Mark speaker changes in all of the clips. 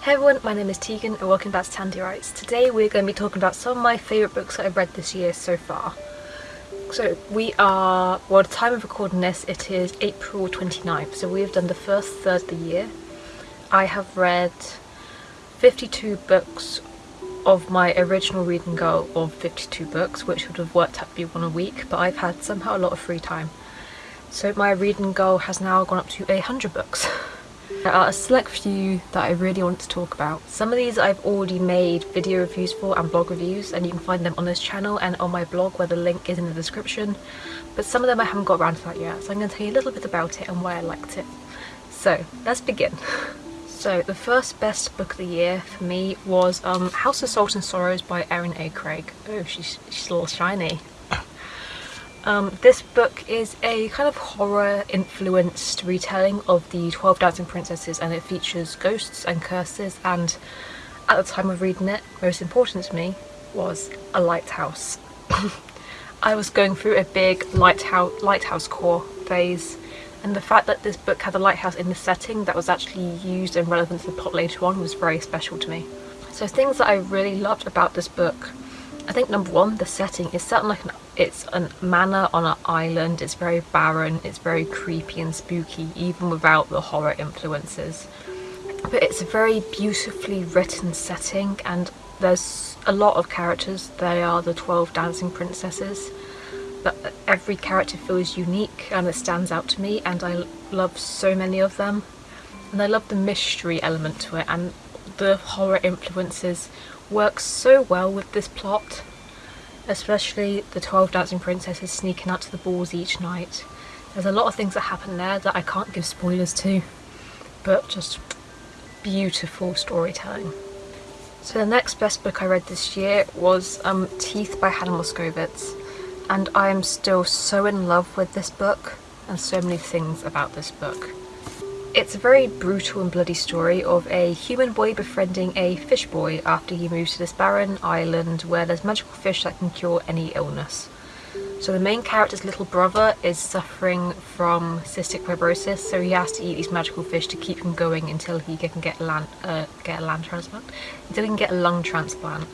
Speaker 1: Hey everyone, my name is Tegan and welcome back to Tandy Writes. Today we're going to be talking about some of my favourite books that I've read this year so far. So we are, well the time of recording this it is April 29th, so we have done the first third of the year. I have read 52 books of my original reading goal of 52 books, which would have worked out to be one a week, but I've had somehow a lot of free time. So my reading goal has now gone up to 100 books. There are a select few that I really want to talk about. Some of these I've already made video reviews for and blog reviews and you can find them on this channel and on my blog where the link is in the description. But some of them I haven't got around to that yet so I'm going to tell you a little bit about it and why I liked it. So let's begin. So the first best book of the year for me was um, House of Salt and Sorrows by Erin A. Craig. Oh, she's, she's a little shiny. Um, this book is a kind of horror influenced retelling of the 12 Dancing Princesses and it features ghosts and curses and at the time of reading it, most important to me was a lighthouse. I was going through a big lighthouse, lighthouse core phase and the fact that this book had a lighthouse in the setting that was actually used and relevant to the plot later on was very special to me. So things that I really loved about this book I think number one, the setting is set like an, it's a manor on an island, it's very barren, it's very creepy and spooky even without the horror influences. But it's a very beautifully written setting and there's a lot of characters, they are the 12 dancing princesses. But every character feels unique and it stands out to me and I love so many of them. And I love the mystery element to it and the horror influences work so well with this plot, especially the 12 dancing princesses sneaking out to the balls each night. There's a lot of things that happen there that I can't give spoilers to, but just beautiful storytelling. So the next best book I read this year was um, Teeth by Hannah Moskowitz and I am still so in love with this book and so many things about this book. It's a very brutal and bloody story of a human boy befriending a fish boy after he moves to this barren island where there's magical fish that can cure any illness. So the main character's little brother is suffering from cystic fibrosis, so he has to eat these magical fish to keep him going until he can get, land, uh, get a land transplant, until he can get a lung transplant.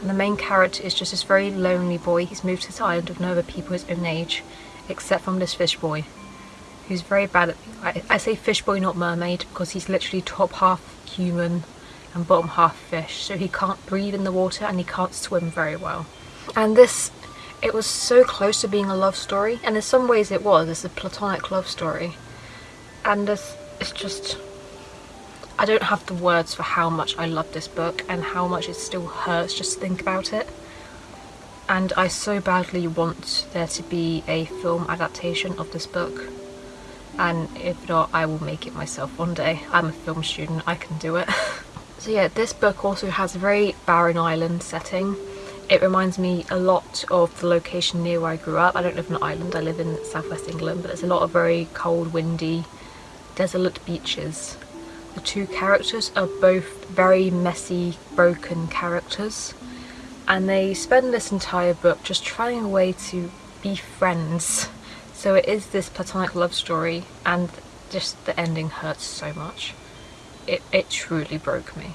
Speaker 1: And the main character is just this very lonely boy. He's moved to this island with no other people his own age, except from this fish boy who's very bad at, I, I say fish boy not mermaid because he's literally top half human and bottom half fish. So he can't breathe in the water and he can't swim very well. And this, it was so close to being a love story and in some ways it was, it's a platonic love story. And it's, it's just, I don't have the words for how much I love this book and how much it still hurts just to think about it. And I so badly want there to be a film adaptation of this book and if not I will make it myself one day. I'm a film student, I can do it. so yeah, this book also has a very barren island setting. It reminds me a lot of the location near where I grew up. I don't live on an island, I live in southwest England, but there's a lot of very cold, windy, desolate beaches. The two characters are both very messy, broken characters and they spend this entire book just trying a way to be friends so it is this platonic love story and just the ending hurts so much. It, it truly broke me.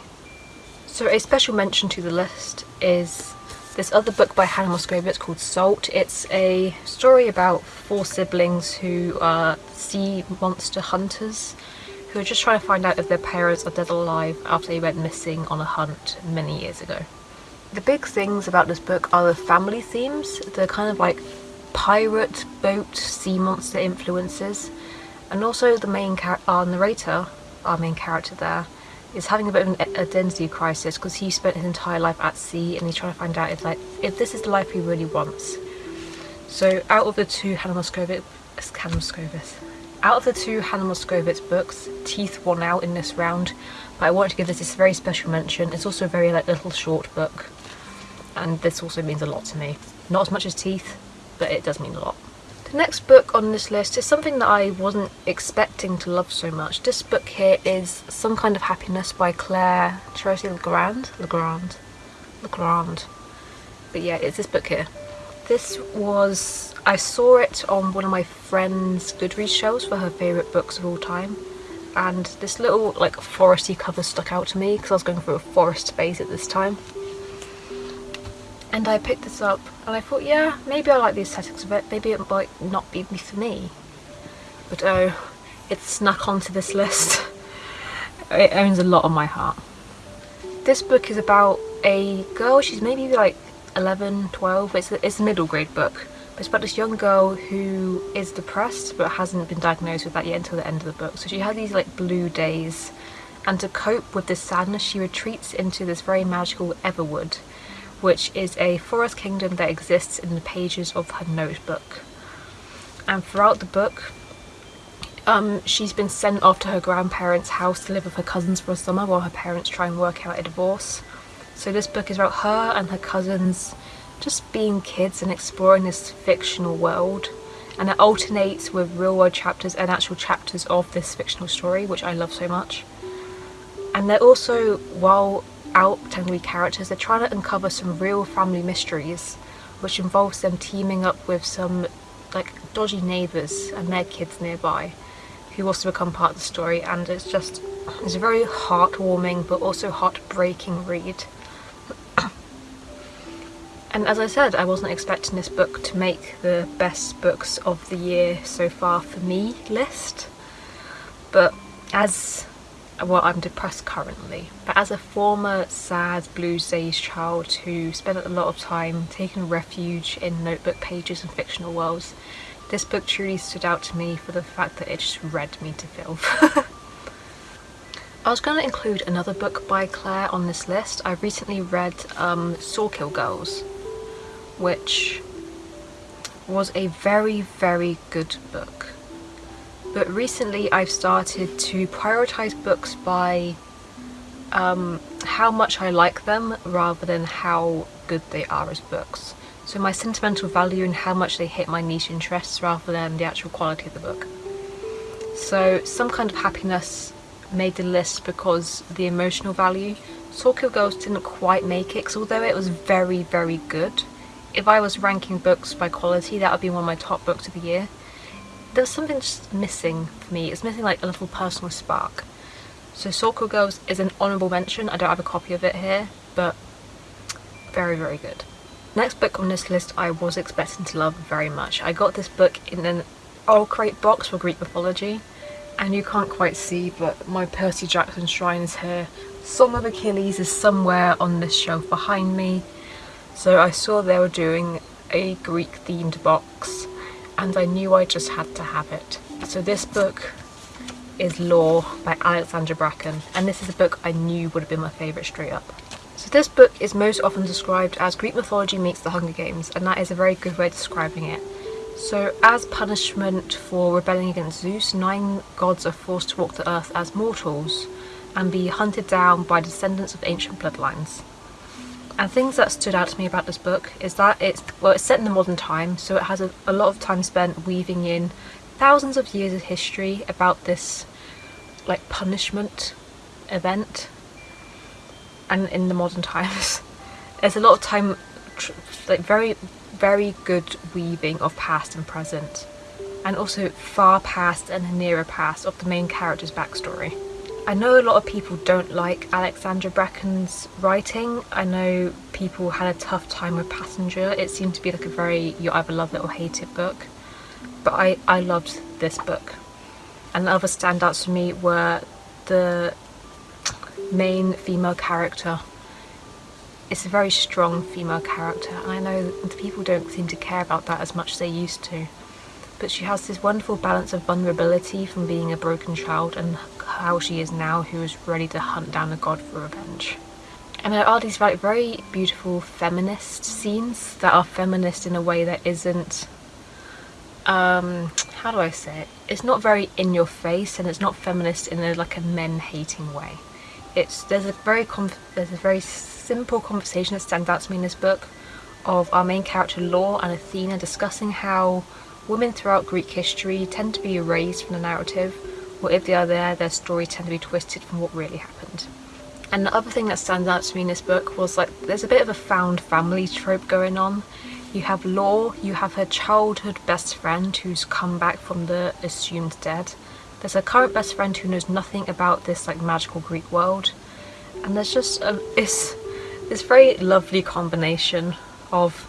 Speaker 1: So a special mention to the list is this other book by Hannah Moskowitz called Salt. It's a story about four siblings who are sea monster hunters who are just trying to find out if their parents are dead or alive after they went missing on a hunt many years ago. The big things about this book are the family themes. They're kind of like pirate, boat, sea monster influences. And also the main our narrator, our main character there, is having a bit of an identity crisis because he spent his entire life at sea and he's trying to find out if like if this is the life he really wants. So out of the two Hannah Moskowitz, Hannah Moskowitz, out of the two Hannah Moskowitz books, Teeth won out in this round, but I wanted to give this this very special mention. It's also a very like little short book, and this also means a lot to me. Not as much as Teeth, but it does mean a lot. The next book on this list is something that I wasn't expecting to love so much. This book here is Some Kind of Happiness by Claire Tracy Legrand? Legrand. Legrand. But yeah, it's this book here. This was, I saw it on one of my friend's Goodreads shelves for her favourite books of all time and this little like foresty cover stuck out to me because I was going through a forest phase at this time. And I picked this up and I thought, yeah, maybe I like the aesthetics of it, maybe it might not be for me. But oh, it snuck onto this list. it owns a lot on my heart. This book is about a girl, she's maybe like 11, 12, it's a, it's a middle grade book. But it's about this young girl who is depressed but hasn't been diagnosed with that yet until the end of the book. So she has these like blue days and to cope with this sadness she retreats into this very magical Everwood which is a forest kingdom that exists in the pages of her notebook. And throughout the book, um, she's been sent off to her grandparents' house to live with her cousins for a summer while her parents try and work out a divorce. So this book is about her and her cousins just being kids and exploring this fictional world. And it alternates with real world chapters and actual chapters of this fictional story, which I love so much. And they're also, while out temporary characters, they're trying to uncover some real family mysteries, which involves them teaming up with some like dodgy neighbours and their kids nearby, who also become part of the story. And it's just it's a very heartwarming but also heartbreaking read. and as I said, I wasn't expecting this book to make the best books of the year so far for me list, but as well I'm depressed currently but as a former sad blues days child who spent a lot of time taking refuge in notebook pages and fictional worlds this book truly stood out to me for the fact that it just read me to filth. I was going to include another book by Claire on this list. I recently read um, Sawkill Girls which was a very very good book but recently I've started to prioritize books by um, how much I like them rather than how good they are as books. So my sentimental value and how much they hit my niche interests rather than the actual quality of the book. So some kind of happiness made the list because the emotional value. Sawkill Girls didn't quite make it because although it was very very good, if I was ranking books by quality that would be one of my top books of the year there's something just missing for me. It's missing like a little personal spark. So Sawkill Girls is an honourable mention. I don't have a copy of it here, but very, very good. Next book on this list I was expecting to love very much. I got this book in an OwlCrate box for Greek mythology and you can't quite see but my Percy Jackson shrine is here. Song of Achilles is somewhere on this shelf behind me. So I saw they were doing a Greek themed box and I knew I just had to have it. So this book is Lore by Alexandra Bracken and this is a book I knew would have been my favourite straight up. So this book is most often described as Greek mythology meets the Hunger Games and that is a very good way of describing it. So as punishment for rebelling against Zeus, nine gods are forced to walk the earth as mortals and be hunted down by descendants of ancient bloodlines. And things that stood out to me about this book is that it's well it's set in the modern time so it has a, a lot of time spent weaving in thousands of years of history about this like punishment event and in the modern times there's a lot of time like very very good weaving of past and present and also far past and nearer past of the main character's backstory. I know a lot of people don't like Alexandra Bracken's writing. I know people had a tough time with Passenger. It seemed to be like a very you either love it or hate it book. But I, I loved this book. And the other standouts for me were the main female character. It's a very strong female character and I know people don't seem to care about that as much as they used to but she has this wonderful balance of vulnerability from being a broken child and how she is now who is ready to hunt down a god for revenge. And there are these like very beautiful feminist scenes that are feminist in a way that isn't um how do I say it? It's not very in your face and it's not feminist in a like a men hating way. It's there's a very there's a very simple conversation that stands out to me in this book of our main character Lore and Athena discussing how women throughout Greek history tend to be erased from the narrative or if they are there, their stories tend to be twisted from what really happened. And the other thing that stands out to me in this book was like there's a bit of a found family trope going on. You have Lore, you have her childhood best friend who's come back from the assumed dead. There's a current best friend who knows nothing about this like magical Greek world and there's just a, it's this very lovely combination of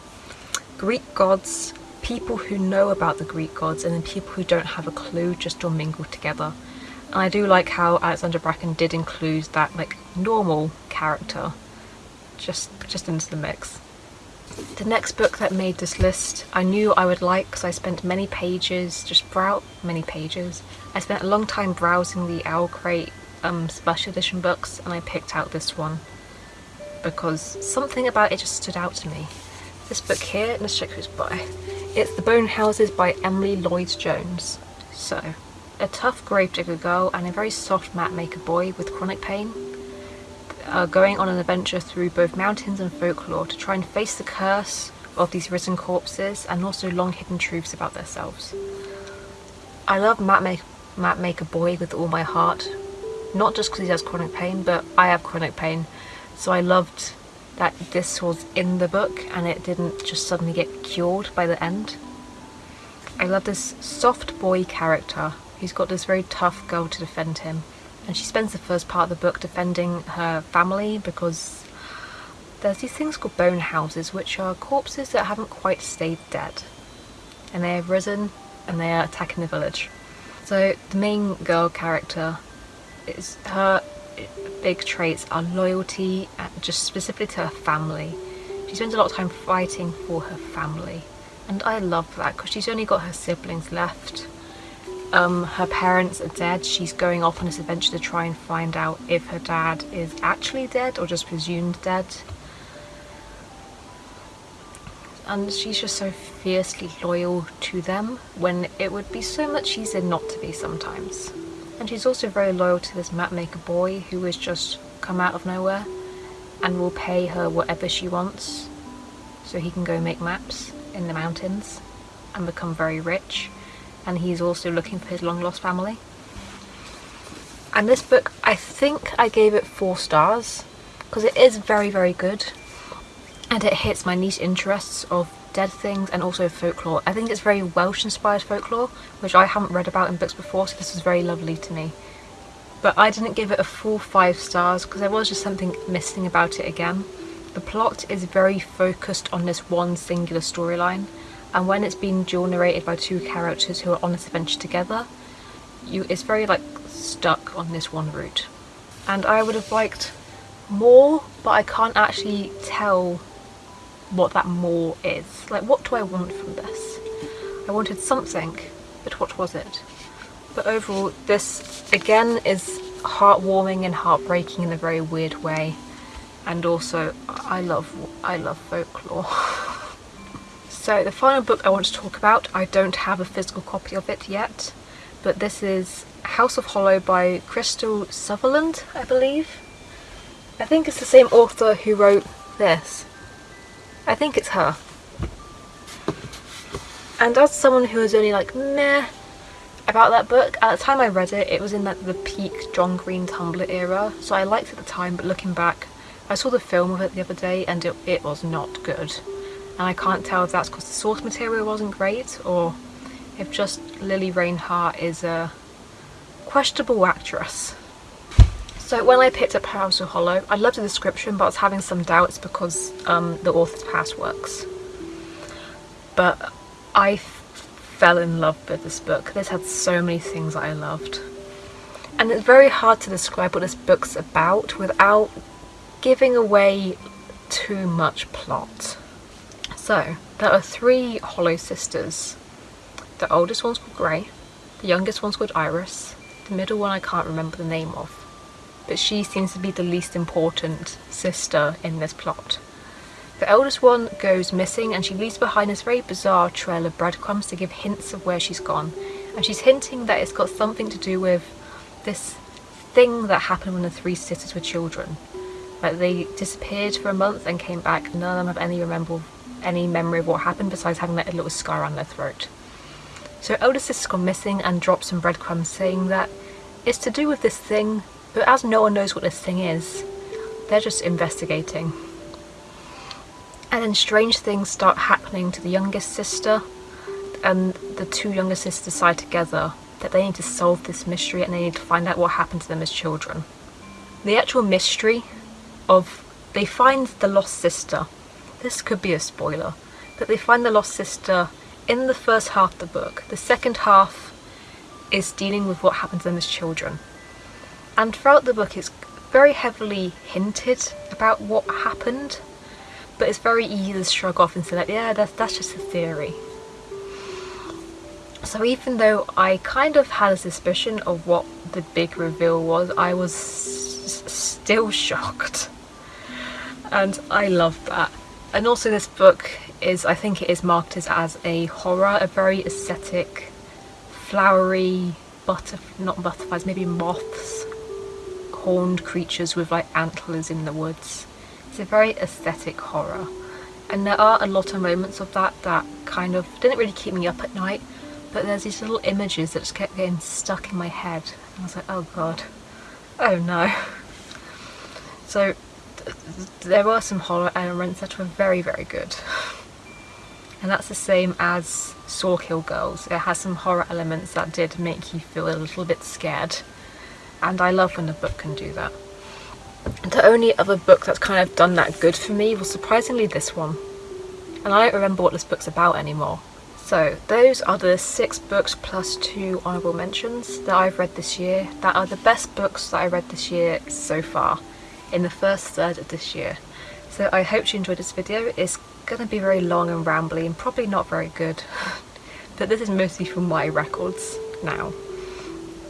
Speaker 1: Greek gods, people who know about the Greek gods and then people who don't have a clue just all mingle together. And I do like how Alexandra Bracken did include that like normal character just just into the mix. The next book that made this list I knew I would like because I spent many pages just brow many pages. I spent a long time browsing the OwlCrate um, special edition books and I picked out this one because something about it just stood out to me. This book here, let's check who's by. It's The Bone Houses by Emily Lloyd Jones. So, a tough gravedigger girl and a very soft map maker boy with chronic pain are going on an adventure through both mountains and folklore to try and face the curse of these risen corpses and also long hidden truths about themselves. I love Map, make Map Maker Boy with all my heart, not just because he has chronic pain, but I have chronic pain, so I loved that this was in the book and it didn't just suddenly get cured by the end. I love this soft boy character who's got this very tough girl to defend him and she spends the first part of the book defending her family because there's these things called bone houses which are corpses that haven't quite stayed dead and they have risen and they are attacking the village. So the main girl character is her big traits are loyalty and just specifically to her family. She spends a lot of time fighting for her family and I love that because she's only got her siblings left um, her parents are dead. She's going off on this adventure to try and find out if her dad is actually dead or just presumed dead. And she's just so fiercely loyal to them when it would be so much easier not to be sometimes. And she's also very loyal to this mapmaker boy who has just come out of nowhere and will pay her whatever she wants so he can go make maps in the mountains and become very rich and he's also looking for his long lost family. And this book, I think I gave it four stars because it is very, very good and it hits my niche interests of dead things and also folklore. I think it's very Welsh inspired folklore, which I haven't read about in books before, so this was very lovely to me. But I didn't give it a full five stars because there was just something missing about it again. The plot is very focused on this one singular storyline and when it's being dual narrated by two characters who are on this adventure together you it's very like stuck on this one route and I would have liked more but I can't actually tell what that more is. Like what do I want from this? I wanted something but what was it? But overall this again is heartwarming and heartbreaking in a very weird way. And also I love I love folklore. So the final book I want to talk about, I don't have a physical copy of it yet, but this is House of Hollow by Krystal Sutherland, I believe. I think it's the same author who wrote this. I think it's her. And as someone who was only like meh about that book, at the time I read it, it was in like the peak John Green Tumblr era, so I liked it at the time, but looking back, I saw the film of it the other day and it, it was not good and I can't tell if that's because the source material wasn't great or if just Lili Reinhart is a questionable actress. So when I picked up House of Hollow, I loved the description but I was having some doubts because um, the author's past works. But I fell in love with this book. This had so many things I loved. And it's very hard to describe what this book's about without giving away too much plot. So, there are three Hollow sisters. The oldest one's called Grey, the youngest one's called Iris, the middle one I can't remember the name of, but she seems to be the least important sister in this plot. The eldest one goes missing and she leaves behind this very bizarre trail of breadcrumbs to give hints of where she's gone. And she's hinting that it's got something to do with this thing that happened when the three sisters were children. Like they disappeared for a month and came back, none of them have any remember any memory of what happened besides having a little scar on their throat. So eldest sister's gone missing and drops some breadcrumbs saying that it's to do with this thing, but as no one knows what this thing is, they're just investigating. And then strange things start happening to the youngest sister and the two younger sisters decide together that they need to solve this mystery and they need to find out what happened to them as children. The actual mystery of they find the lost sister. This could be a spoiler, but they find the lost sister in the first half of the book. The second half is dealing with what happened to them as children. And throughout the book it's very heavily hinted about what happened, but it's very easy to shrug off and say like, yeah, that's, that's just a theory. So even though I kind of had a suspicion of what the big reveal was, I was still shocked. And I love that. And also this book is, I think it is marketed as a horror, a very aesthetic, flowery, butter not butterflies, maybe moths, horned creatures with like antlers in the woods. It's a very aesthetic horror. And there are a lot of moments of that that kind of didn't really keep me up at night, but there's these little images that just kept getting stuck in my head. And I was like, oh god, oh no. So there were some horror elements that were very, very good. And that's the same as Sawkill Girls. It has some horror elements that did make you feel a little bit scared. And I love when a book can do that. The only other book that's kind of done that good for me was surprisingly this one. And I don't remember what this book's about anymore. So those are the six books plus two honourable mentions that I've read this year that are the best books that I read this year so far in the first third of this year. So I hope you enjoyed this video. It's going to be very long and rambly and probably not very good. but this is mostly from my records now.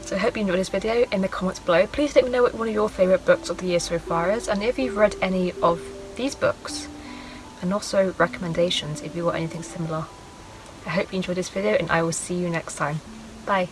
Speaker 1: So I hope you enjoyed this video in the comments below. Please let me know what one of your favourite books of the year so far is and if you've read any of these books and also recommendations if you want anything similar. I hope you enjoyed this video and I will see you next time. Bye!